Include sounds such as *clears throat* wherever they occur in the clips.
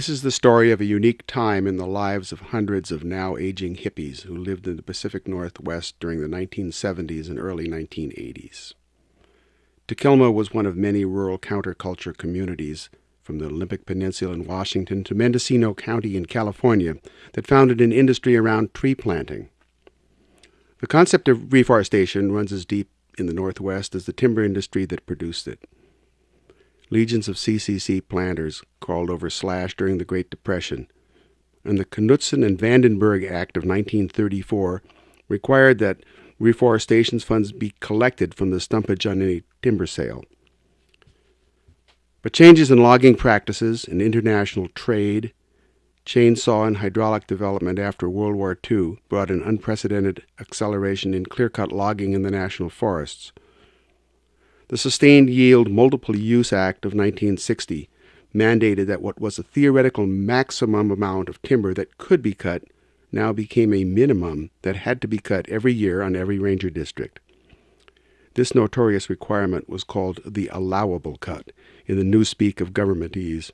This is the story of a unique time in the lives of hundreds of now aging hippies who lived in the Pacific Northwest during the 1970s and early 1980s. Takilma was one of many rural counterculture communities from the Olympic Peninsula in Washington to Mendocino County in California that founded an industry around tree planting. The concept of reforestation runs as deep in the Northwest as the timber industry that produced it. Legions of CCC planters crawled over slash during the Great Depression, and the Knutson and Vandenberg Act of 1934 required that reforestation funds be collected from the stumpage on any timber sale. But changes in logging practices and international trade, chainsaw and hydraulic development after World War II brought an unprecedented acceleration in clear cut logging in the national forests. The Sustained Yield Multiple Use Act of 1960 mandated that what was a theoretical maximum amount of timber that could be cut now became a minimum that had to be cut every year on every ranger district. This notorious requirement was called the allowable cut in the newspeak of governmentese.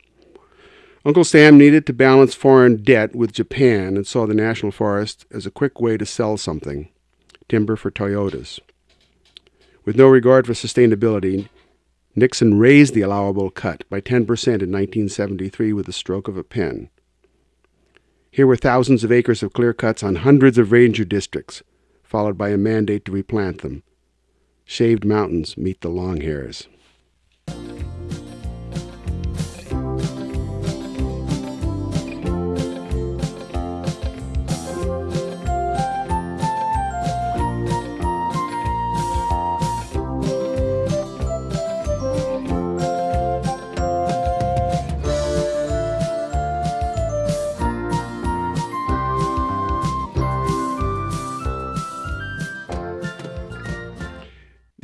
Uncle Sam needed to balance foreign debt with Japan and saw the national forest as a quick way to sell something timber for Toyotas. With no regard for sustainability, Nixon raised the allowable cut by 10% in 1973 with the stroke of a pen. Here were thousands of acres of clear cuts on hundreds of ranger districts, followed by a mandate to replant them. Shaved mountains meet the long hairs.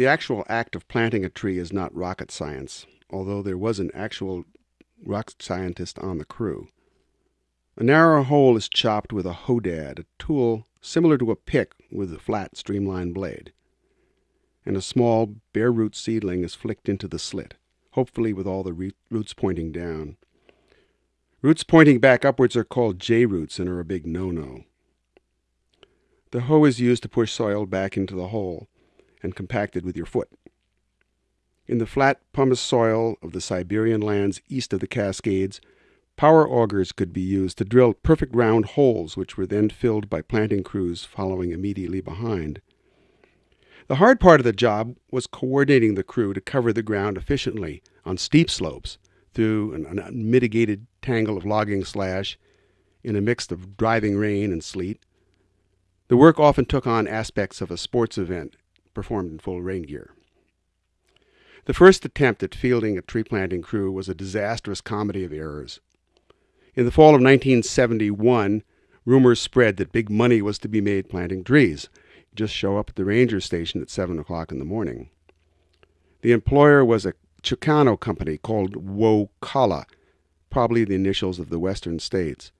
The actual act of planting a tree is not rocket science, although there was an actual rock scientist on the crew. A narrow hole is chopped with a hodad, a tool similar to a pick with a flat, streamlined blade. And a small, bare root seedling is flicked into the slit, hopefully with all the roots pointing down. Roots pointing back upwards are called J roots and are a big no no. The hoe is used to push soil back into the hole and compacted with your foot. In the flat pumice soil of the Siberian lands east of the Cascades, power augers could be used to drill perfect round holes, which were then filled by planting crews following immediately behind. The hard part of the job was coordinating the crew to cover the ground efficiently on steep slopes through an unmitigated tangle of logging slash in a mix of driving rain and sleet. The work often took on aspects of a sports event performed in full rain gear. The first attempt at fielding a tree planting crew was a disastrous comedy of errors. In the fall of 1971, rumors spread that big money was to be made planting trees. just show up at the ranger station at 7 o'clock in the morning. The employer was a Chicano company called Wokala, probably the initials of the western states,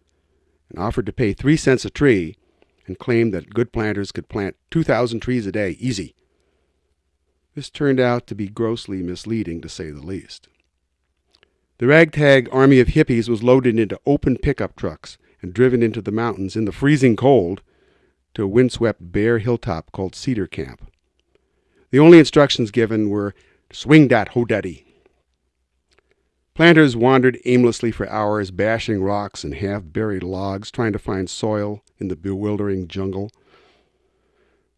and offered to pay three cents a tree and claimed that good planters could plant 2,000 trees a day easy this turned out to be grossly misleading, to say the least. The ragtag army of hippies was loaded into open pickup trucks and driven into the mountains in the freezing cold to a windswept bare hilltop called Cedar Camp. The only instructions given were swing dat ho daddy. Planters wandered aimlessly for hours, bashing rocks and half buried logs, trying to find soil in the bewildering jungle.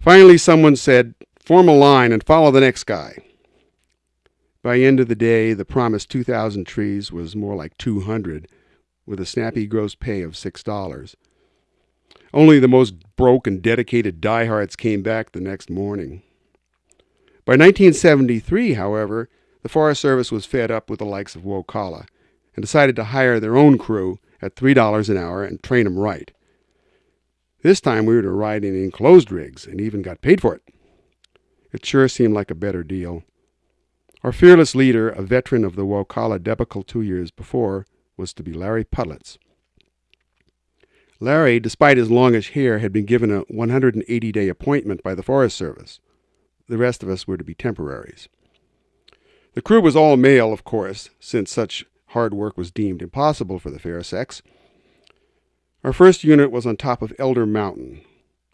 Finally, someone said, Form a line and follow the next guy. By end of the day, the promised 2,000 trees was more like 200, with a snappy gross pay of $6. Only the most broke and dedicated diehards came back the next morning. By 1973, however, the Forest Service was fed up with the likes of Wokala and decided to hire their own crew at $3 an hour and train them right. This time we were to ride in enclosed rigs and even got paid for it. It sure seemed like a better deal. Our fearless leader, a veteran of the Wokala debacle two years before, was to be Larry Pudlitz. Larry, despite his longish hair, had been given a 180 day appointment by the Forest Service. The rest of us were to be temporaries. The crew was all male, of course, since such hard work was deemed impossible for the fair sex. Our first unit was on top of Elder Mountain.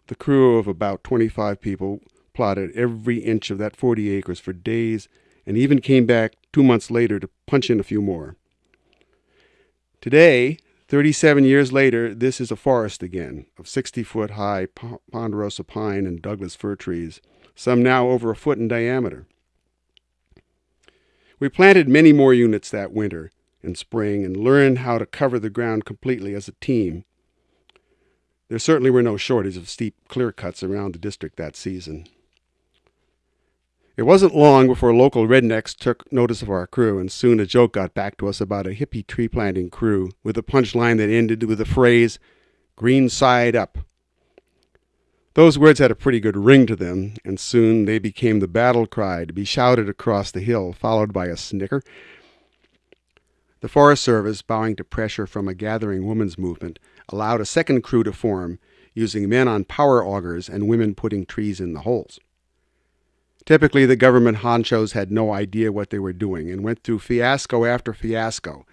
The crew of about 25 people plotted every inch of that 40 acres for days and even came back two months later to punch in a few more. Today, 37 years later, this is a forest again of 60 foot high ponderosa pine and Douglas fir trees, some now over a foot in diameter. We planted many more units that winter and spring and learned how to cover the ground completely as a team. There certainly were no shortage of steep clear cuts around the district that season. It wasn't long before local rednecks took notice of our crew, and soon a joke got back to us about a hippie tree planting crew with a punchline that ended with the phrase, green side up. Those words had a pretty good ring to them, and soon they became the battle cry to be shouted across the hill, followed by a snicker. The Forest Service, bowing to pressure from a gathering women's movement, allowed a second crew to form, using men on power augers and women putting trees in the holes. Typically, the government honchos had no idea what they were doing and went through fiasco after fiasco,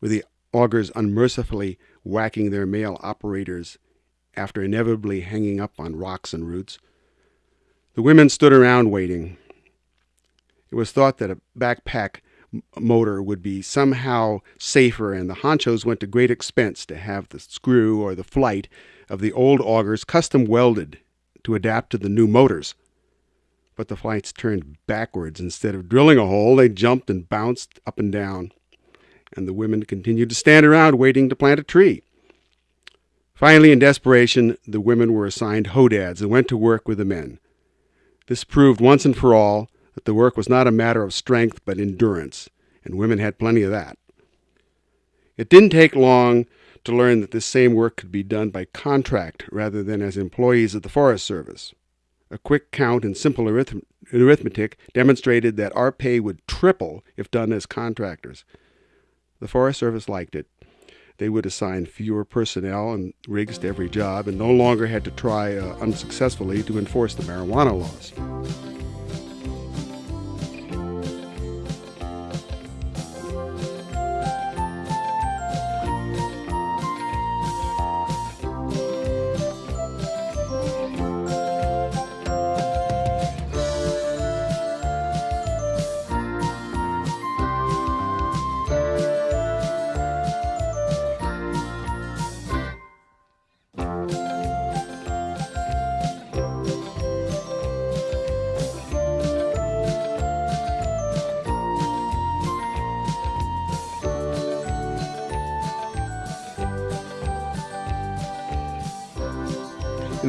with the augers unmercifully whacking their male operators after inevitably hanging up on rocks and roots. The women stood around waiting. It was thought that a backpack motor would be somehow safer, and the honchos went to great expense to have the screw or the flight of the old augers custom welded to adapt to the new motors. But the flights turned backwards. Instead of drilling a hole, they jumped and bounced up and down, and the women continued to stand around waiting to plant a tree. Finally, in desperation, the women were assigned hodads and went to work with the men. This proved once and for all that the work was not a matter of strength but endurance, and women had plenty of that. It didn't take long to learn that this same work could be done by contract rather than as employees of the Forest Service. A quick count and simple arith- arithmetic demonstrated that our pay would triple if done as contractors. The Forest Service liked it, they would assign fewer personnel and rigs to every job and no longer had to try uh, unsuccessfully to enforce the marijuana laws.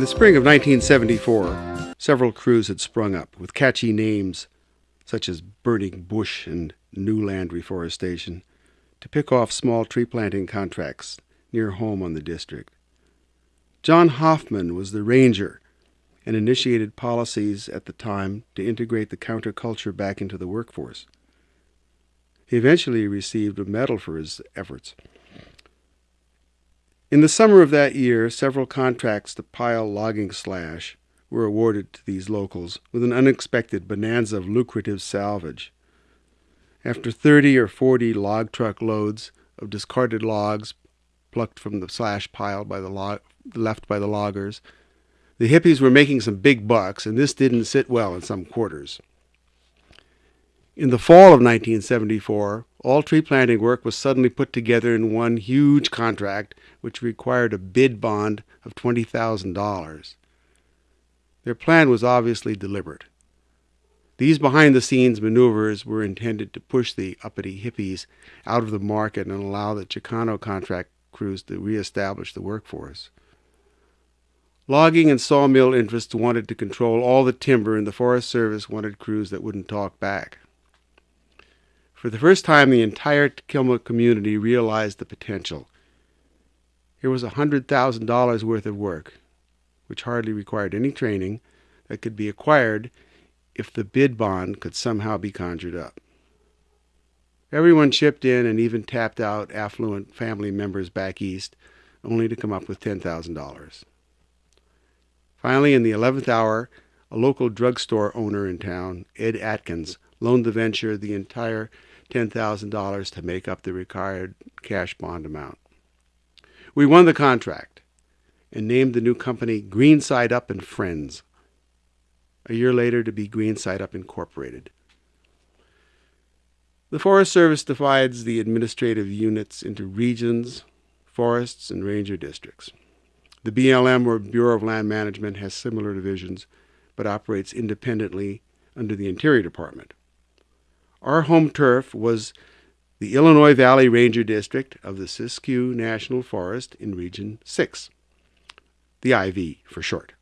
The spring of 1974, several crews had sprung up with catchy names such as Burning Bush and New Land Reforestation to pick off small tree planting contracts near home on the district. John Hoffman was the ranger and initiated policies at the time to integrate the counterculture back into the workforce. He eventually received a medal for his efforts. In the summer of that year, several contracts to pile logging slash were awarded to these locals with an unexpected bonanza of lucrative salvage. After 30 or 40 log truck loads of discarded logs plucked from the slash pile by the log, left by the loggers, the hippies were making some big bucks, and this didn't sit well in some quarters. In the fall of 1974, all tree planting work was suddenly put together in one huge contract which required a bid bond of $20,000. Their plan was obviously deliberate. These behind the scenes maneuvers were intended to push the uppity hippies out of the market and allow the Chicano contract crews to reestablish the workforce. Logging and sawmill interests wanted to control all the timber, and the Forest Service wanted crews that wouldn't talk back. For the first time, the entire Kilma community realized the potential. Here was a $100,000 worth of work, which hardly required any training, that could be acquired if the bid bond could somehow be conjured up. Everyone chipped in and even tapped out affluent family members back east, only to come up with $10,000. Finally, in the 11th hour, a local drugstore owner in town, Ed Atkins, loaned the venture the entire $10,000 to make up the required cash bond amount. We won the contract and named the new company Greenside Up and Friends. A year later to be Greenside Up Incorporated. The Forest Service divides the administrative units into regions, forests, and ranger districts. The BLM, or Bureau of Land Management, has similar divisions, but operates independently under the Interior Department. Our home turf was the Illinois Valley Ranger District of the Siskiyou National Forest in Region 6, the IV for short.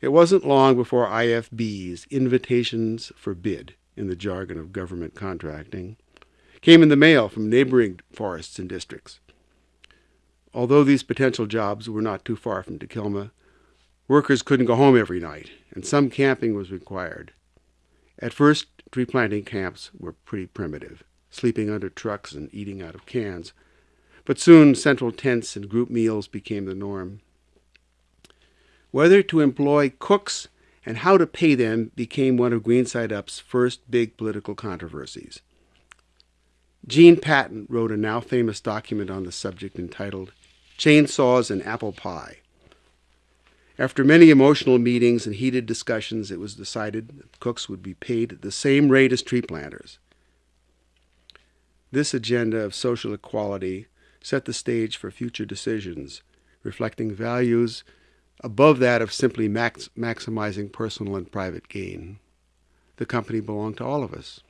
It wasn't long before IFB's invitations for bid in the jargon of government contracting, came in the mail from neighboring forests and districts. Although these potential jobs were not too far from Takilma, workers couldn't go home every night, and some camping was required. At first, tree planting camps were pretty primitive, sleeping under trucks and eating out of cans, but soon central tents and group meals became the norm. Whether to employ cooks and how to pay them became one of Greenside Up's first big political controversies. Gene Patton wrote a now famous document on the subject entitled Chainsaws and Apple Pie. After many emotional meetings and heated discussions, it was decided that cooks would be paid at the same rate as tree planters. This agenda of social equality set the stage for future decisions, reflecting values above that of simply max maximizing personal and private gain. The company belonged to all of us.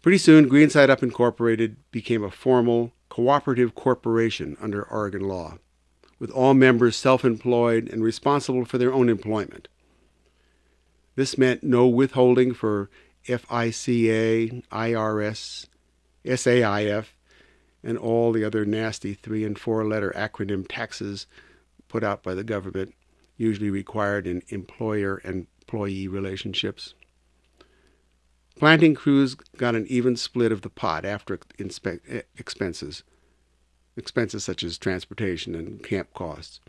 Pretty soon, Greenside Up Incorporated became a formal, cooperative corporation under Oregon law, with all members self-employed and responsible for their own employment. This meant no withholding for FICA, IRS, SAIF, and all the other nasty three and four letter acronym taxes put out by the government, usually required in employer and employee relationships. Planting crews got an even split of the pot after expenses, expenses such as transportation and camp costs.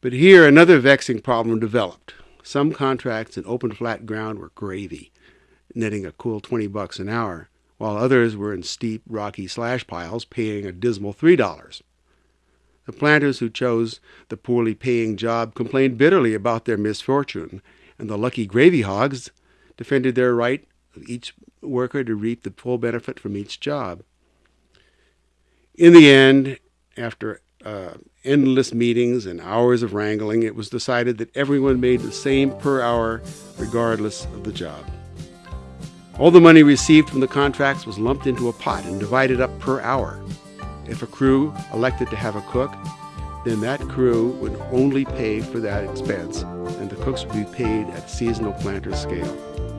But here another vexing problem developed. Some contracts in open flat ground were gravy, netting a cool 20 bucks an hour, while others were in steep, rocky slash piles paying a dismal $3. The planters who chose the poorly paying job complained bitterly about their misfortune, and the lucky gravy hogs defended their right of each worker to reap the full benefit from each job. In the end, after uh, endless meetings and hours of wrangling, it was decided that everyone made the same per hour regardless of the job. All the money received from the contracts was lumped into a pot and divided up per hour. If a crew elected to have a cook, then that crew would only pay for that expense, and the cooks would be paid at seasonal planter scale.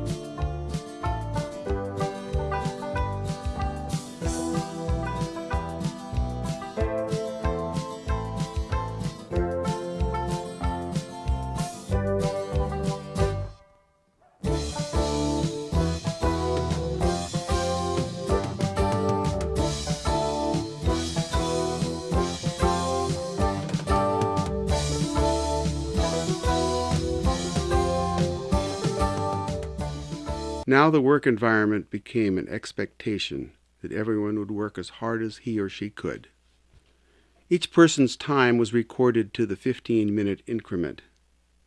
Now the work environment became an expectation that everyone would work as hard as he or she could. Each person's time was recorded to the 15-minute increment,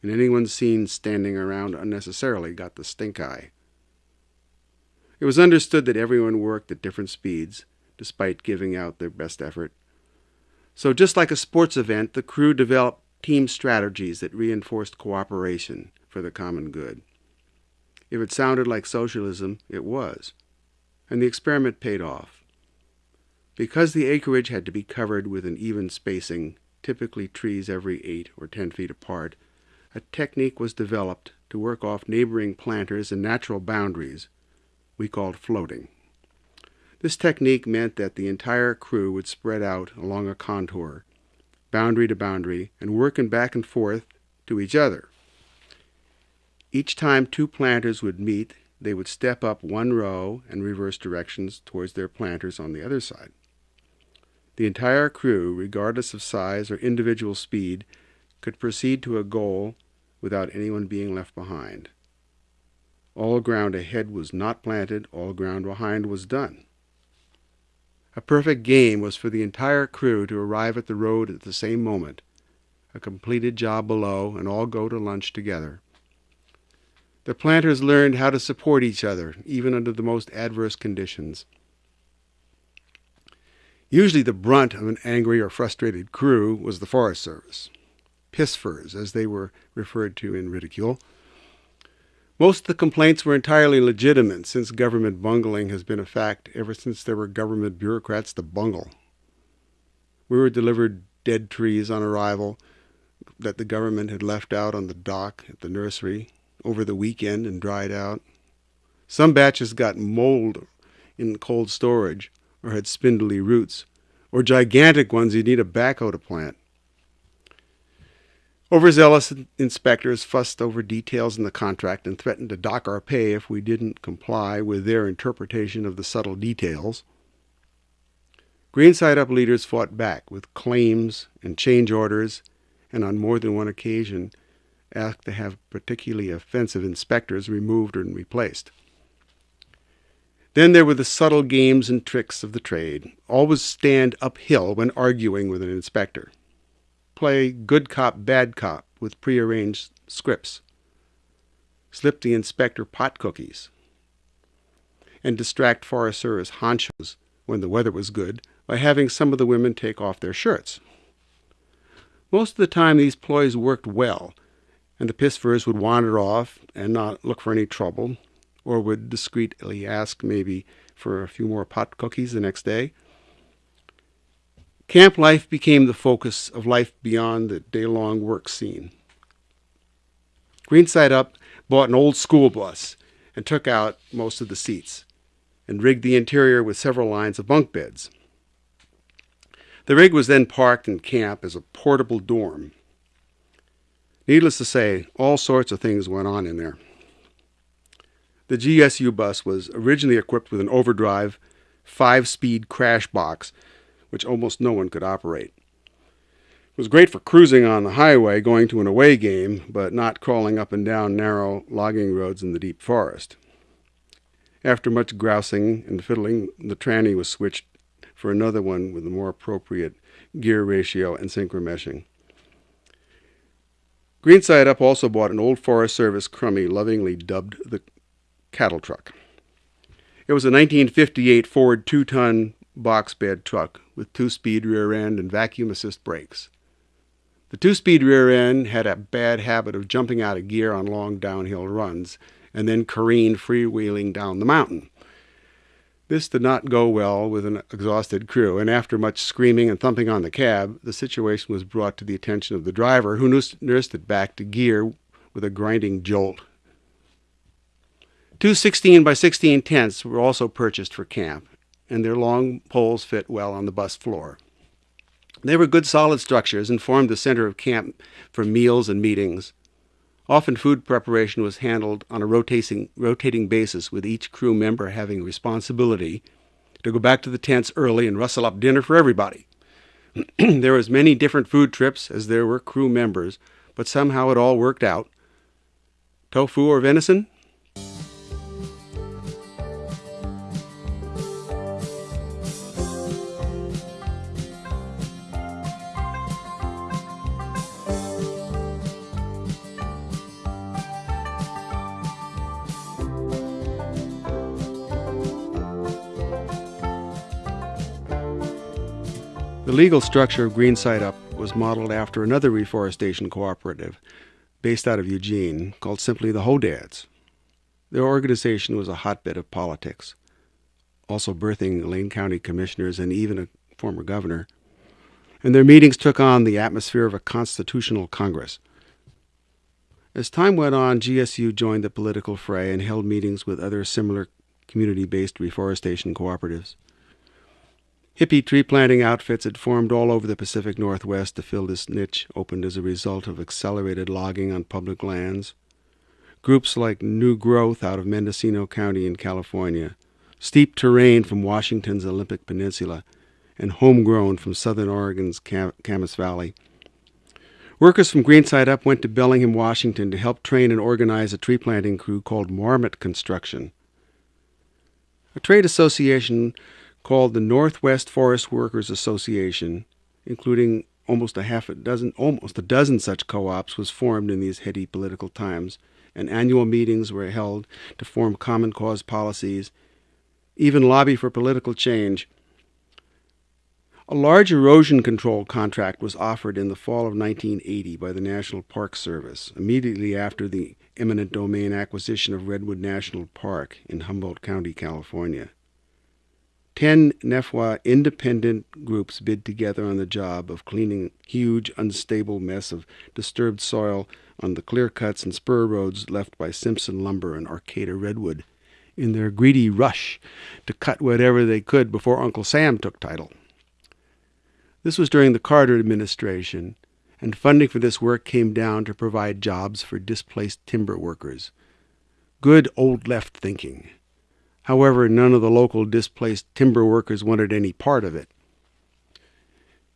and anyone seen standing around unnecessarily got the stink eye. It was understood that everyone worked at different speeds, despite giving out their best effort. So just like a sports event, the crew developed team strategies that reinforced cooperation for the common good. If it sounded like socialism, it was. And the experiment paid off. Because the acreage had to be covered with an even spacing, typically trees every 8 or 10 feet apart, a technique was developed to work off neighboring planters and natural boundaries we called floating. This technique meant that the entire crew would spread out along a contour, boundary to boundary, and working back and forth to each other. Each time two planters would meet, they would step up one row and reverse directions towards their planters on the other side. The entire crew, regardless of size or individual speed, could proceed to a goal without anyone being left behind. All ground ahead was not planted, all ground behind was done. A perfect game was for the entire crew to arrive at the road at the same moment, a completed job below, and all go to lunch together. The planters learned how to support each other, even under the most adverse conditions. Usually the brunt of an angry or frustrated crew was the Forest Service. Pissfurs, as they were referred to in ridicule. Most of the complaints were entirely legitimate, since government bungling has been a fact ever since there were government bureaucrats to bungle. We were delivered dead trees on arrival that the government had left out on the dock at the nursery, over the weekend and dried out. Some batches got mold in cold storage or had spindly roots, or gigantic ones you'd need a backhoe to plant. Overzealous inspectors fussed over details in the contract and threatened to dock our pay if we didn't comply with their interpretation of the subtle details. Greenside Up leaders fought back with claims and change orders, and on more than one occasion asked to have particularly offensive inspectors removed and replaced. Then there were the subtle games and tricks of the trade. Always stand uphill when arguing with an inspector. Play good cop, bad cop with prearranged scripts. Slip the inspector pot cookies. And distract Forest Service honchos when the weather was good by having some of the women take off their shirts. Most of the time, these ploys worked well, and the pissfurs would wander off and not look for any trouble, or would discreetly ask maybe for a few more pot cookies the next day. Camp life became the focus of life beyond the day long work scene. Green Side Up bought an old school bus and took out most of the seats and rigged the interior with several lines of bunk beds. The rig was then parked in camp as a portable dorm Needless to say, all sorts of things went on in there. The GSU bus was originally equipped with an overdrive, five speed crash box, which almost no one could operate. It was great for cruising on the highway going to an away game, but not crawling up and down narrow logging roads in the deep forest. After much grousing and fiddling, the tranny was switched for another one with a more appropriate gear ratio and synchro-meshing. Green Side Up also bought an old Forest Service Crummy, lovingly dubbed the cattle truck. It was a 1958 Ford two-ton box bed truck with two-speed rear end and vacuum assist brakes. The two-speed rear end had a bad habit of jumping out of gear on long downhill runs and then careened freewheeling down the mountain. This did not go well with an exhausted crew, and after much screaming and thumping on the cab, the situation was brought to the attention of the driver, who nursed it back to gear with a grinding jolt. Two 16 by 16 tents were also purchased for camp, and their long poles fit well on the bus floor. They were good solid structures and formed the center of camp for meals and meetings. Often food preparation was handled on a rotating, rotating basis, with each crew member having responsibility to go back to the tents early and rustle up dinner for everybody. *clears throat* there were as many different food trips as there were crew members, but somehow it all worked out. Tofu or venison? Legal structure of Green Side Up was modeled after another reforestation cooperative based out of Eugene called simply the Hodads. Their organization was a hotbed of politics, also birthing Lane County commissioners and even a former governor. And their meetings took on the atmosphere of a constitutional Congress. As time went on, GSU joined the political fray and held meetings with other similar community based reforestation cooperatives. Hippie tree planting outfits had formed all over the Pacific Northwest to fill this niche opened as a result of accelerated logging on public lands. Groups like New Growth out of Mendocino County in California, Steep Terrain from Washington's Olympic Peninsula, and Homegrown from southern Oregon's Cam- Camas Valley Workers from Greenside Up went to Bellingham, Washington to help train and organize a tree planting crew called Marmot Construction. A trade association called the Northwest Forest Workers Association, including almost a half a dozen almost a dozen such co-ops was formed in these heady political times and annual meetings were held to form common cause policies even lobby for political change a large erosion control contract was offered in the fall of 1980 by the National Park Service, immediately after the eminent domain acquisition of Redwood National Park in Humboldt County, California. Ten NEFWA independent groups bid together on the job of cleaning huge, unstable mess of disturbed soil on the clear cuts and spur roads left by Simpson Lumber and Arcata Redwood in their greedy rush to cut whatever they could before Uncle Sam took title. This was during the Carter administration, and funding for this work came down to provide jobs for displaced timber workers. Good old left thinking. However, none of the local displaced timber workers wanted any part of it.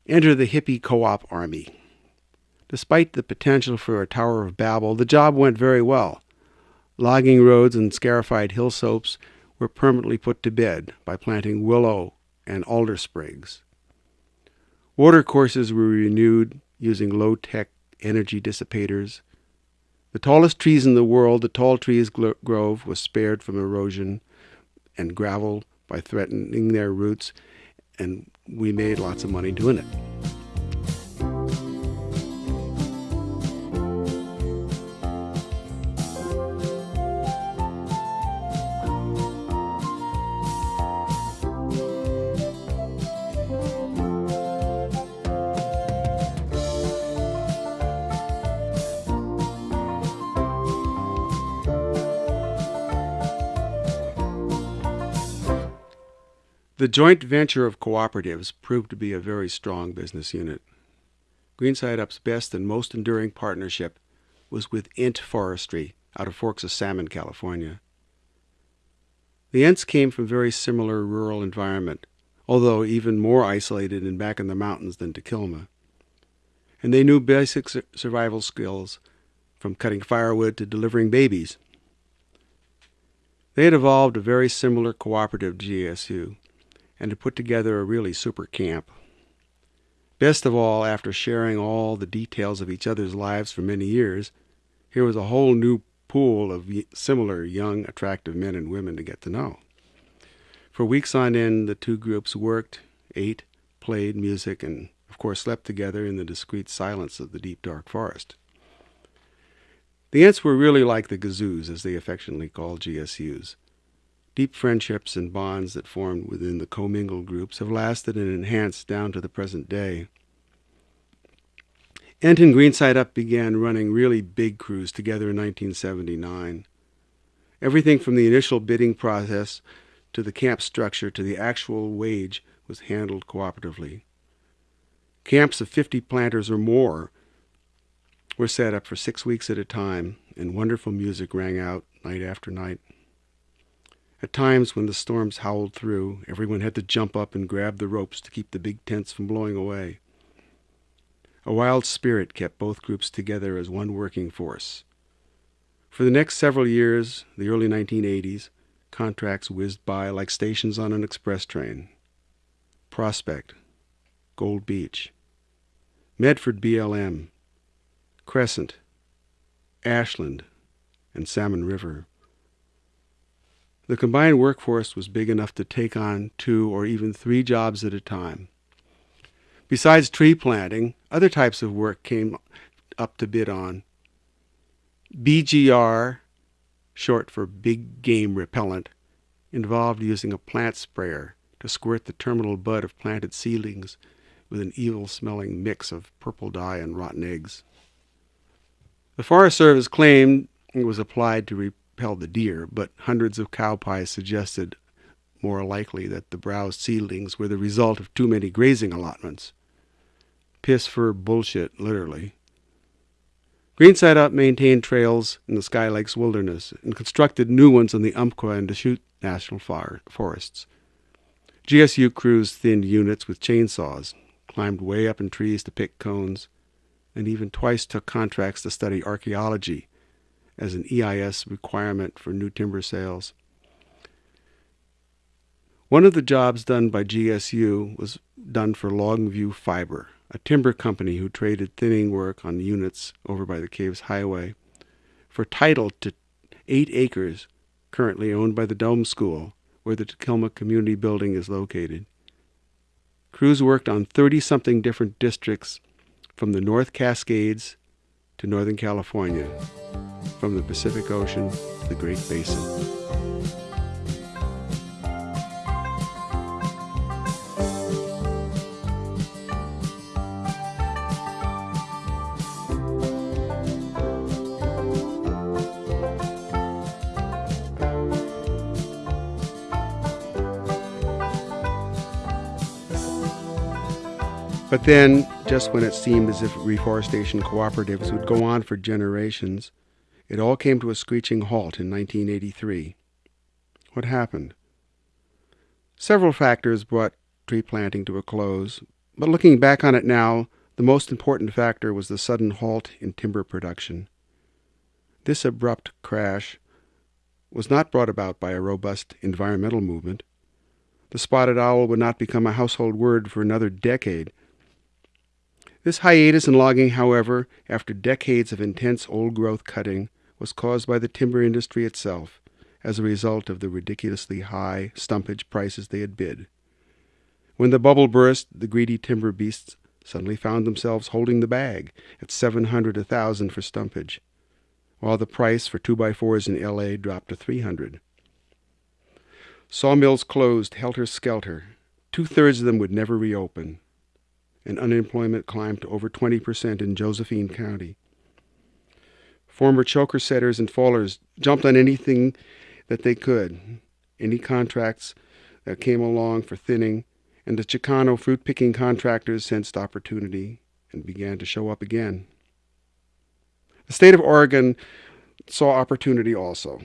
Enter the hippie co-op army. Despite the potential for a Tower of Babel, the job went very well. Logging roads and scarified hill slopes were permanently put to bed by planting willow and alder sprigs. Water courses were renewed using low-tech energy dissipators. The tallest trees in the world, the Tall Trees Grove, was spared from erosion and gravel by threatening their roots, and we made lots of money doing it. Joint venture of cooperatives proved to be a very strong business unit. Greenside Up's best and most enduring partnership was with Ent Forestry out of Forks of Salmon, California. The Ents came from very similar rural environment, although even more isolated and back in the mountains than Takilma. And they knew basic survival skills from cutting firewood to delivering babies. They had evolved a very similar cooperative GSU and to put together a really super camp. Best of all, after sharing all the details of each other's lives for many years, here was a whole new pool of similar young, attractive men and women to get to know. For weeks on end, the two groups worked, ate, played music, and of course slept together in the discreet silence of the deep, dark forest. The Ents were really like the Gazoos, as they affectionately called GSUs. Deep friendships and bonds that formed within the commingled groups have lasted and enhanced down to the present day. Ent and Greenside Up began running really big crews together in 1979. Everything from the initial bidding process to the camp structure to the actual wage was handled cooperatively. Camps of 50 planters or more were set up for six weeks at a time, and wonderful music rang out night after night. At times, when the storms howled through, everyone had to jump up and grab the ropes to keep the big tents from blowing away. A wild spirit kept both groups together as one working force. For the next several years, the early 1980s, contracts whizzed by like stations on an express train. Prospect, Gold Beach, Medford BLM, Crescent, Ashland, and Salmon River. The combined workforce was big enough to take on two or even three jobs at a time. Besides tree planting, other types of work came up to bid on. BGR, short for Big Game Repellent, involved using a plant sprayer to squirt the terminal bud of planted seedlings with an evil-smelling mix of purple dye and rotten eggs. The Forest Service claimed it was applied to the deer, but hundreds of cow pies suggested more likely that the browsed seedlings were the result of too many grazing allotments. Piss for bullshit, literally. Greenside Up maintained trails in the Sky Lakes wilderness and constructed new ones in the Umpqua and Deschutes national forests. GSU crews thinned units with chainsaws, climbed way up in trees to pick cones, and even twice took contracts to study archaeology as an EIS requirement for new timber sales. One of the jobs done by GSU was done for Longview Fiber, a timber company who traded thinning work on units over by the Caves Highway for title to eight acres currently owned by the Dome School, where the Takilma Community Building is located. Crews worked on 30 something different districts from the North Cascades to Northern California, from the Pacific Ocean to the Great Basin. But then, just when it seemed as if reforestation cooperatives would go on for generations, it all came to a screeching halt in 1983. What happened? Several factors brought tree planting to a close, but looking back on it now, the most important factor was the sudden halt in timber production. This abrupt crash was not brought about by a robust environmental movement. The spotted owl would not become a household word for another decade this hiatus in logging, however, after decades of intense old growth cutting, was caused by the timber industry itself as a result of the ridiculously high stumpage prices they had bid. When the bubble burst, the greedy timber beasts suddenly found themselves holding the bag at 700 a thousand for stumpage, while the price for two by fours in LA dropped to 300. Sawmills closed helter skelter. Two thirds of them would never reopen and unemployment climbed to over 20% in Josephine County. Former choker setters and fallers jumped on anything that they could, any contracts that came along for thinning, and the Chicano fruit picking contractors sensed opportunity and began to show up again. The state of Oregon saw opportunity also,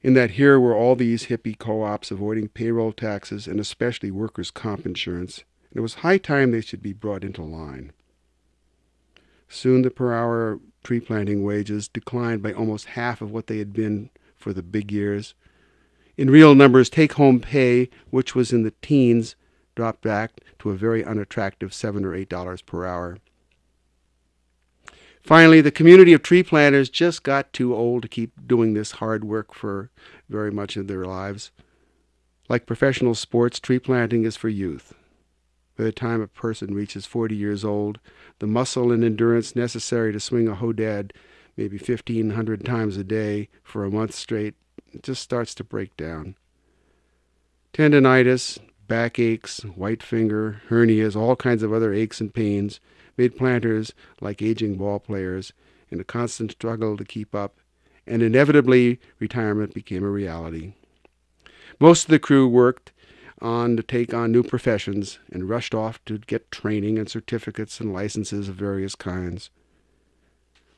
in that here were all these hippie co ops avoiding payroll taxes and especially workers' comp insurance and it was high time they should be brought into line. Soon the per hour tree planting wages declined by almost half of what they had been for the big years. In real numbers, take home pay, which was in the teens, dropped back to a very unattractive seven or eight dollars per hour. Finally, the community of tree planters just got too old to keep doing this hard work for very much of their lives. Like professional sports, tree planting is for youth. By the time a person reaches 40 years old, the muscle and endurance necessary to swing a hodad maybe 1,500 times a day for a month straight just starts to break down. Tendonitis, backaches, white finger, hernias, all kinds of other aches and pains made planters like aging ball players in a constant struggle to keep up, and inevitably retirement became a reality. Most of the crew worked on to take on new professions and rushed off to get training and certificates and licenses of various kinds.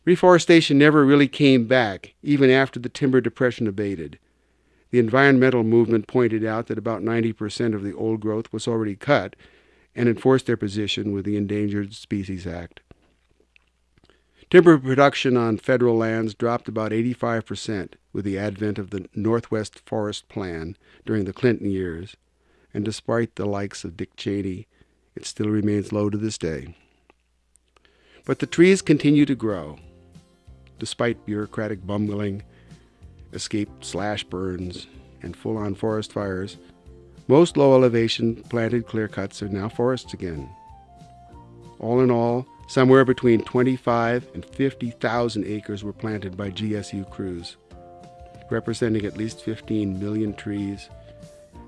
Reforestation never really came back, even after the timber depression abated. The environmental movement pointed out that about 90% of the old growth was already cut and enforced their position with the Endangered Species Act. Timber production on federal lands dropped about 85% with the advent of the Northwest Forest Plan during the Clinton years and despite the likes of Dick Cheney, it still remains low to this day. But the trees continue to grow, despite bureaucratic bumbling, escaped slash burns, and full on forest fires. Most low elevation planted clear cuts are now forests again. All in all, somewhere between 25 and 50,000 acres were planted by GSU crews, representing at least 15 million trees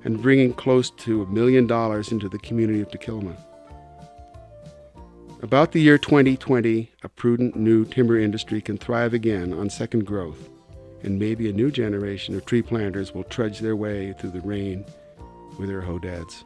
and bringing close to a million dollars into the community of Takilma. About the year 2020, a prudent new timber industry can thrive again on second growth, and maybe a new generation of tree planters will trudge their way through the rain with their hodads.